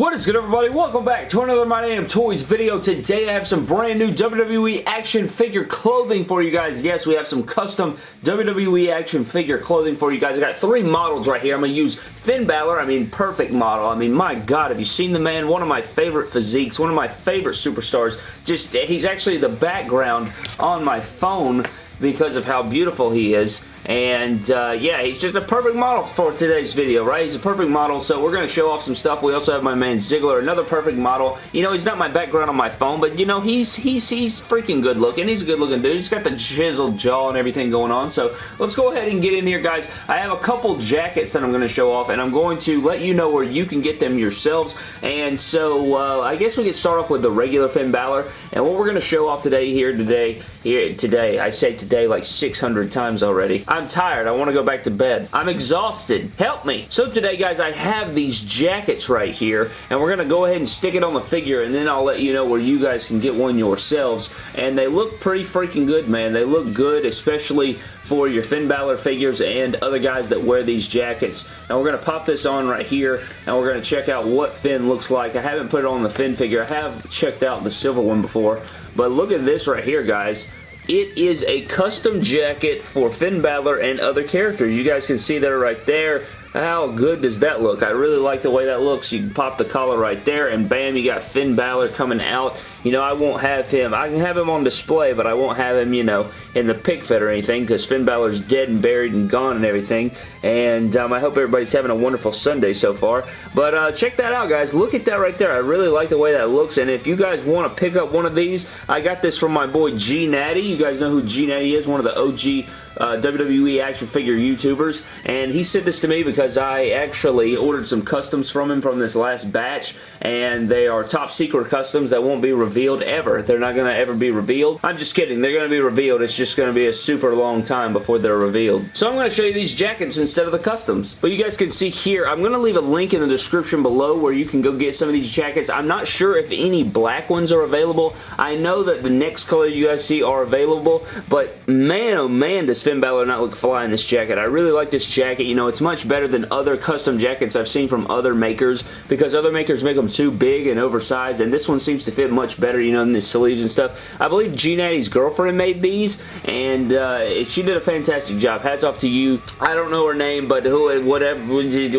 What is good everybody? Welcome back to another My Damn Toys video. Today I have some brand new WWE action figure clothing for you guys. Yes, we have some custom WWE action figure clothing for you guys. I got three models right here. I'm going to use Finn Balor. I mean, perfect model. I mean, my God, have you seen the man? One of my favorite physiques. One of my favorite superstars. Just, he's actually the background on my phone because of how beautiful he is. And uh, yeah, he's just a perfect model for today's video, right? He's a perfect model, so we're going to show off some stuff. We also have my man Ziggler, another perfect model. You know, he's not my background on my phone, but you know, he's he's he's freaking good looking. He's a good looking dude. He's got the chiseled jaw and everything going on. So let's go ahead and get in here, guys. I have a couple jackets that I'm going to show off, and I'm going to let you know where you can get them yourselves. And so uh, I guess we can start off with the regular Finn Balor. And what we're going to show off today here today, here today, I say today like 600 times already. I'm tired. I want to go back to bed. I'm exhausted. Help me. So today, guys, I have these jackets right here, and we're going to go ahead and stick it on the figure, and then I'll let you know where you guys can get one yourselves. And they look pretty freaking good, man. They look good, especially for your Finn Balor figures and other guys that wear these jackets. Now we're going to pop this on right here and we're going to check out what Finn looks like. I haven't put it on the Finn figure. I have checked out the silver one before, but look at this right here, guys. It is a custom jacket for Finn Balor and other characters. You guys can see that right there. How good does that look? I really like the way that looks. You can pop the collar right there, and bam, you got Finn Balor coming out. You know, I won't have him. I can have him on display, but I won't have him, you know, in the pick fit or anything because Finn Balor's dead and buried and gone and everything. And um, I hope everybody's having a wonderful Sunday so far. But uh, check that out, guys. Look at that right there. I really like the way that looks. And if you guys want to pick up one of these, I got this from my boy G Natty. You guys know who G Natty is, one of the OG uh, WWE action figure YouTubers, and he sent this to me because I actually ordered some customs from him from this last batch, and they are top secret customs that won't be revealed ever. They're not going to ever be revealed. I'm just kidding. They're going to be revealed. It's just going to be a super long time before they're revealed. So I'm going to show you these jackets instead of the customs. But you guys can see here, I'm going to leave a link in the description below where you can go get some of these jackets. I'm not sure if any black ones are available. I know that the next color you guys see are available, but man, oh man, does Finn Balor not look fly in this jacket. I really like this jacket. You know, it's much better than other custom jackets I've seen from other makers because other makers make them too big and oversized, and this one seems to fit much better, you know, in the sleeves and stuff. I believe G Natty's girlfriend made these, and uh, she did a fantastic job. Hats off to you. I don't know her name, but who, whatever,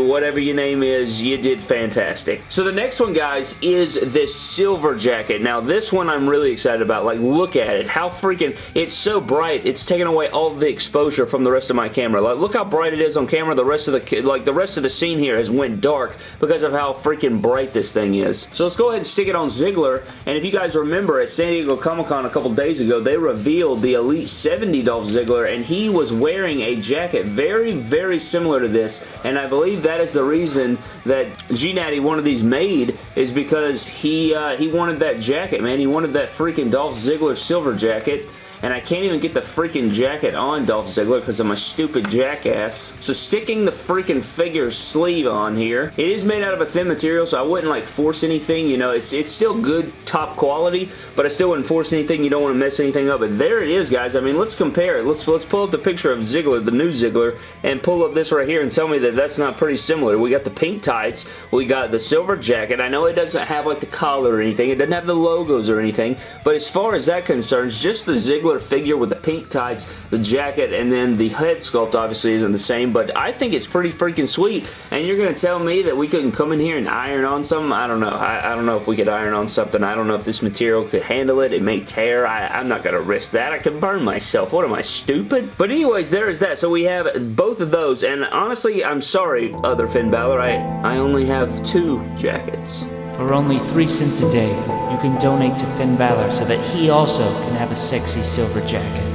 whatever your name is, you did fantastic. So the next one, guys, is this silver jacket. Now, this one I'm really excited about. Like, look at it. How freaking, it's so bright. It's taking away all the exposure from the rest of my camera. Like, look how bright it is on camera. The rest of the, like, the rest of the scene here has went dark because of how freaking bright this thing is. So let's go ahead and stick it on Ziggler. And if you guys remember at San Diego Comic-Con a couple days ago, they revealed the Elite 70 Dolph Ziggler, and he was wearing a jacket very, very similar to this. And I believe that is the reason that G Natty wanted these made is because he uh, he wanted that jacket, man. He wanted that freaking Dolph Ziggler silver jacket and I can't even get the freaking jacket on Dolph Ziggler because I'm a stupid jackass. So sticking the freaking figure sleeve on here. It is made out of a thin material, so I wouldn't like force anything. You know, it's it's still good top quality, but I still wouldn't force anything. You don't want to mess anything up. But there it is, guys. I mean, let's compare it. Let's let's pull up the picture of Ziggler, the new Ziggler, and pull up this right here and tell me that that's not pretty similar. We got the pink tights. We got the silver jacket. I know it doesn't have like the collar or anything. It doesn't have the logos or anything, but as far as that concerns, just the Ziggler figure with the pink tights, the jacket, and then the head sculpt obviously isn't the same, but I think it's pretty freaking sweet, and you're going to tell me that we couldn't come in here and iron on something? I don't know. I, I, don't know if we could iron on something. I don't know if this material could handle it. It may tear. I, I'm not going to risk that. I could burn myself. What am I, stupid? But anyways, there is that. So we have both of those, and honestly, I'm sorry, other Finn Balor. I, I only have two jackets. For only 3 cents a day, you can donate to Finn Balor so that he also can have a sexy silver jacket.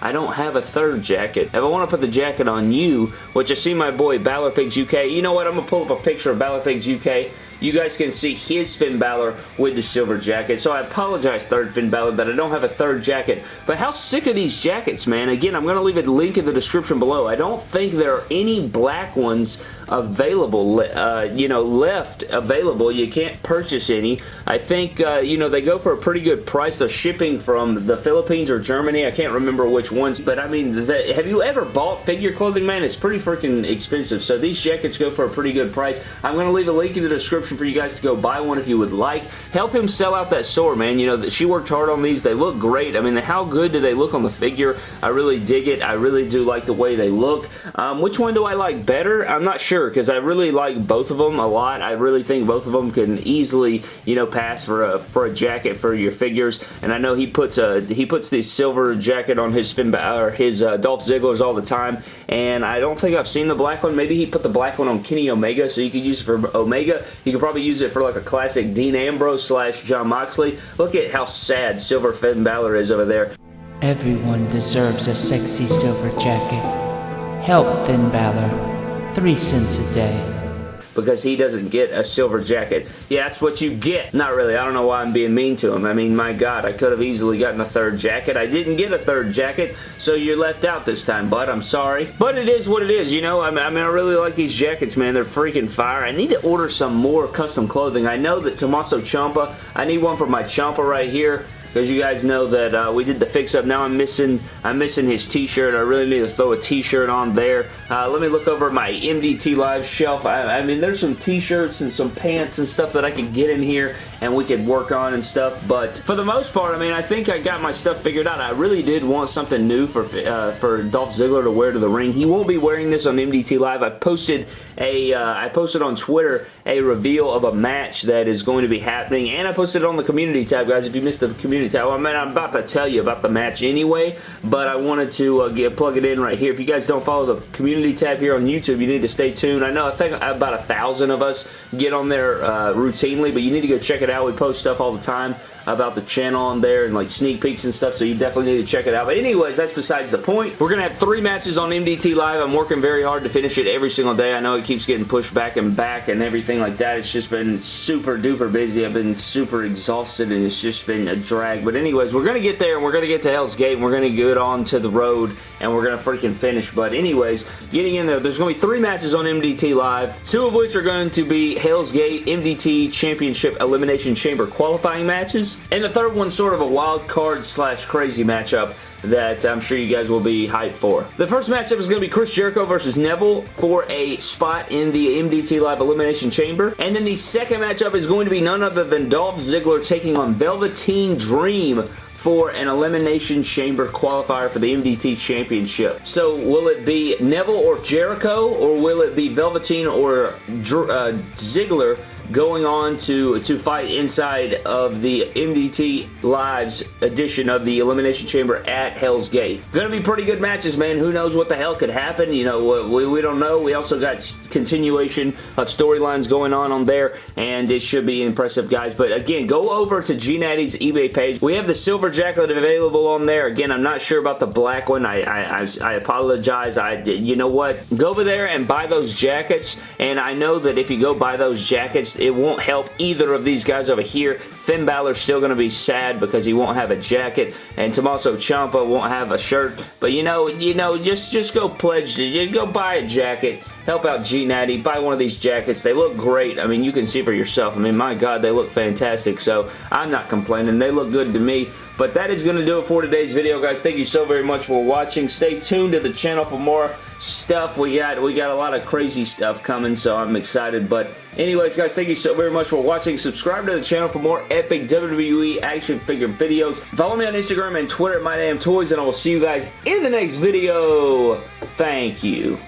I don't have a third jacket. If I want to put the jacket on you, which I see my boy Balorfigs UK, you know what? I'm going to pull up a picture of Balorfigs UK you guys can see his Finn Balor with the silver jacket. So I apologize, third Finn Balor, that I don't have a third jacket. But how sick are these jackets, man? Again, I'm going to leave a link in the description below. I don't think there are any black ones available, uh, you know, left available. You can't purchase any. I think, uh, you know, they go for a pretty good price. They're shipping from the Philippines or Germany. I can't remember which ones, but I mean, the, have you ever bought figure clothing, man? It's pretty freaking expensive, so these jackets go for a pretty good price. I'm going to leave a link in the description for you guys to go buy one if you would like. Help him sell out that store, man. You know, that she worked hard on these. They look great. I mean, how good do they look on the figure? I really dig it. I really do like the way they look. Um, which one do I like better? I'm not sure because I really like both of them a lot. I really think both of them can easily, you know, pass for a for a jacket for your figures. And I know he puts a he puts the silver jacket on his Finn or his uh, Dolph Ziggler's all the time. And I don't think I've seen the black one. Maybe he put the black one on Kenny Omega, so you could use it for Omega. Could probably use it for like a classic Dean Ambrose slash Jon Moxley. Look at how sad Silver Finn Balor is over there. Everyone deserves a sexy silver jacket. Help Finn Balor. Three cents a day because he doesn't get a silver jacket. Yeah, that's what you get. Not really. I don't know why I'm being mean to him. I mean, my God, I could have easily gotten a third jacket. I didn't get a third jacket, so you're left out this time, bud. I'm sorry. But it is what it is, you know? I mean, I, really like these jackets, man. They're freaking fire. I need to order some more custom clothing. I know that Tommaso Ciampa, I need one for my Ciampa right here because you guys know that uh, we did the fix-up. Now I'm missing I'm missing his t-shirt. I really need to throw a t-shirt on there. Uh, let me look over my MDT Live shelf. I, I mean, there's some t-shirts and some pants and stuff that I could get in here and we could work on and stuff. But for the most part, I mean, I think I got my stuff figured out. I really did want something new for uh, for Dolph Ziggler to wear to the ring. He won't be wearing this on MDT Live. I posted a uh, I posted on Twitter a reveal of a match that is going to be happening, and I posted it on the community tab, guys. If you missed the community tab, I mean, I'm about to tell you about the match anyway, but I wanted to uh, get plug it in right here. If you guys don't follow the community tab here on YouTube, you need to stay tuned. I know I think about a thousand of us get on there uh, routinely, but you need to go check it out. We post stuff all the time about the channel on there and like sneak peeks and stuff, so you definitely need to check it out. But anyways, that's besides the point. We're going to have three matches on MDT Live. I'm working very hard to finish it every single day. I know it keeps getting pushed back and back and everything like that. It's just been super duper busy. I've been super exhausted and it's just been a drag. But anyways, we're going to get there and we're going to get to Hell's Gate and we're going to get on to the road and we're going to freaking finish. But anyways, getting in there, there's going to be three matches on MDT Live, two of which are going to be Hell's Gate MDT Championship Elimination Chamber qualifying matches. And the third one's sort of a wild card slash crazy matchup that I'm sure you guys will be hyped for. The first matchup is going to be Chris Jericho versus Neville for a spot in the MDT Live Elimination Chamber. And then the second matchup is going to be none other than Dolph Ziggler taking on Velveteen Dream for an Elimination Chamber qualifier for the MDT Championship. So will it be Neville or Jericho or will it be Velveteen or uh, Ziggler going on to, to fight inside of the MDT Lives edition of the Elimination Chamber at Hell's Gate. Gonna be pretty good matches, man. Who knows what the hell could happen? You know, we, we don't know. We also got continuation of storylines going on on there, and it should be impressive, guys. But again, go over to GNatty's eBay page. We have the silver jacket available on there. Again, I'm not sure about the black one. I, I, I apologize. I, you know what? Go over there and buy those jackets, and I know that if you go buy those jackets, it won't help either of these guys over here. Finn Balor's still going to be sad because he won't have a jacket, and Tommaso Ciampa won't have a shirt. But you know, you know, just just go pledge, you go buy a jacket help out G Natty, buy one of these jackets. They look great. I mean, you can see for yourself. I mean, my God, they look fantastic. So I'm not complaining. They look good to me. But that is going to do it for today's video, guys. Thank you so very much for watching. Stay tuned to the channel for more stuff. We got we got a lot of crazy stuff coming, so I'm excited. But anyways, guys, thank you so very much for watching. Subscribe to the channel for more epic WWE action figure videos. Follow me on Instagram and Twitter at MyDamnToys, and I will see you guys in the next video. Thank you.